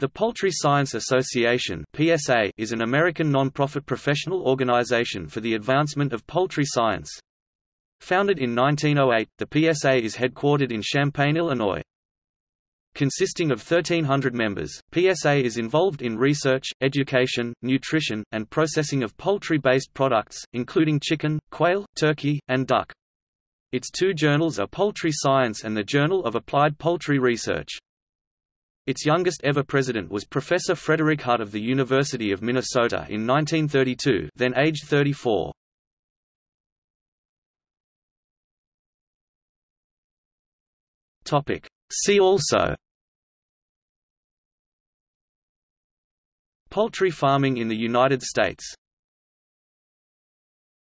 The Poultry Science Association (PSA) is an American non-profit professional organization for the advancement of poultry science. Founded in 1908, the PSA is headquartered in Champaign, Illinois. Consisting of 1,300 members, PSA is involved in research, education, nutrition, and processing of poultry-based products, including chicken, quail, turkey, and duck. Its two journals are Poultry Science and the Journal of Applied Poultry Research. Its youngest ever president was Professor Frederick Hutt of the University of Minnesota in 1932 then aged 34. See also. Poultry farming in the United States